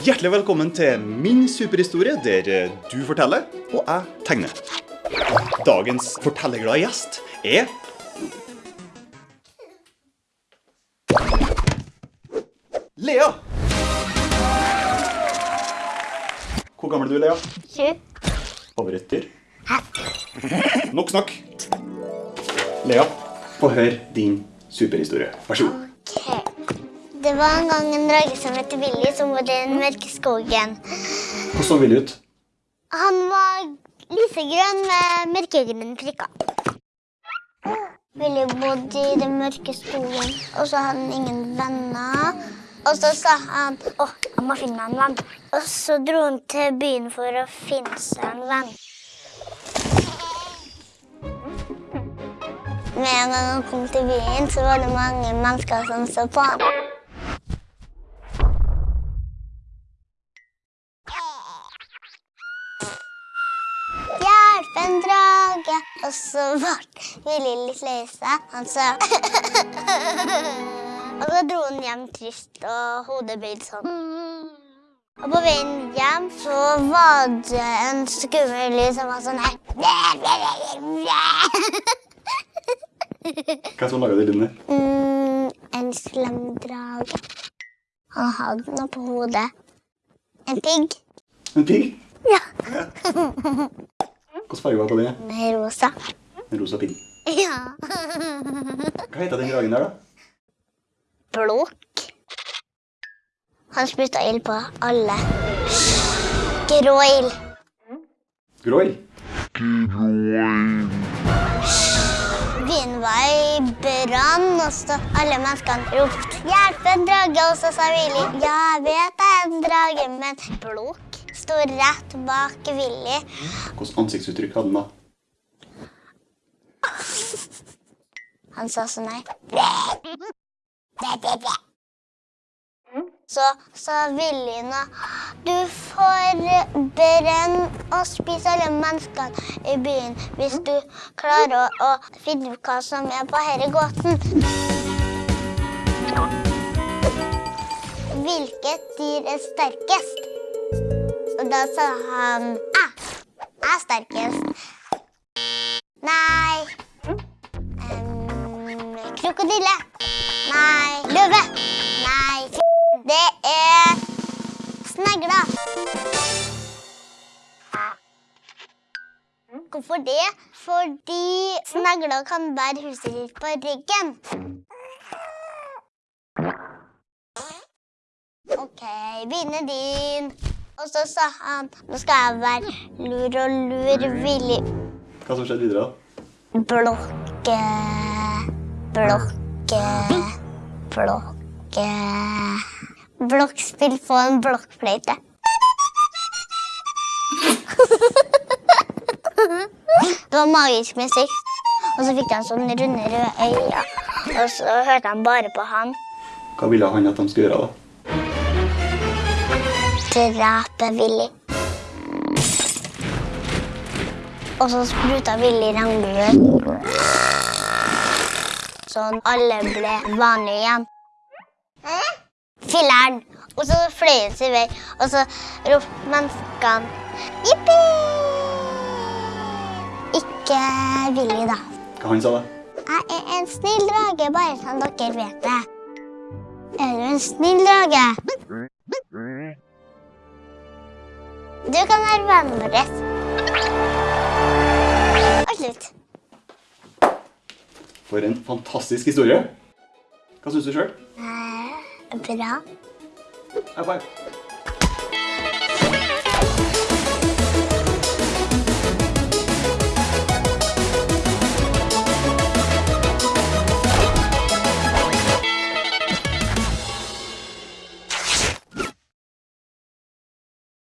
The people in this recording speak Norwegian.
Hjertelig velkommen til min superhistorie, der eh, du forteller og jeg tegner. Dagens fortellerglade gjest er Lea. Hvor gammel er du, Lea? Sju. Favorittdyr? Nok snakk. Lea, få høre din superhistorie. Vær så god. Ok. Det var en gang en drage som het Willy, som bodde i den mørke skogen. Hvordan så Willy ut? Han var lysegrønn med mørkegrønne prikker. Willy bodde i den mørke skogen, og så hadde han ingen venner. Og så sa han å, jeg må finne en venn. Og så dro han til byen for å finne seg en venn. Med en gang han kom til byen, så var det mange mennesker som så på han. Hjelp, en drage! Og så ble Willy litt lei seg. Han sa Og så dro han hjem trist og hodet bøyd sånn. Og på veien hjem så var det en skummel lyd som var sånn her. Hva som laga de lydene? Mm, en slem drage. Han hadde noe på hodet. En pigg. En pigg? Ja. Hvilken farge var det på den? Rosa. En rosa pigg. Ja. Hva heter den dragen der, da? Blåk. Han spytta ild på alle. Gråild. Gråild? Byen var i brann, og så alle menneskene ropte 'hjelp, en drage', og så sa Willy 'ja, jeg vet det er en drage', men Blåk sto rett bak Willy. Hvilket ansiktsuttrykk hadde den da? Han sa sånn her. Så sa Villina Du får brenne og spise alle menneskene i byen hvis du klarer å, å finne ut hva som er på denne gåten. Hvilket dyr er sterkest? Og da sa han Jeg. Jeg er sterkest. Nei. um, krokodille. Nei. Løve. Nei. Det er snegla. Hvorfor det? Fordi snegla kan bære huset ditt på ryggen. OK, begynner din. Og så sa han nå skal jeg være lur og lur villig. Hva som skjedde videre? Blokke, blokke, blokke Blokkspill på en blokkfløyte. Det var magisk musikk. Og så fikk han sånne runde røde øyne. Og så hørte han bare på han. Hva ville han at de skulle gjøre? da? Drepe Willy. Og så spruta Willy regnbue. Sånn alle ble vanlige igjen. Filler'n! Og så fløy han sin vei, og så ropte menneskene jippi! Ikke Willy, da. Hva han sa da? Jeg er en snill drage, bare sånn dere vet det. Er du en snill drage? Du kan være vennen vår. Og slutt. For en fantastisk historie. Hva syns du sjøl? Eh, bra. High five.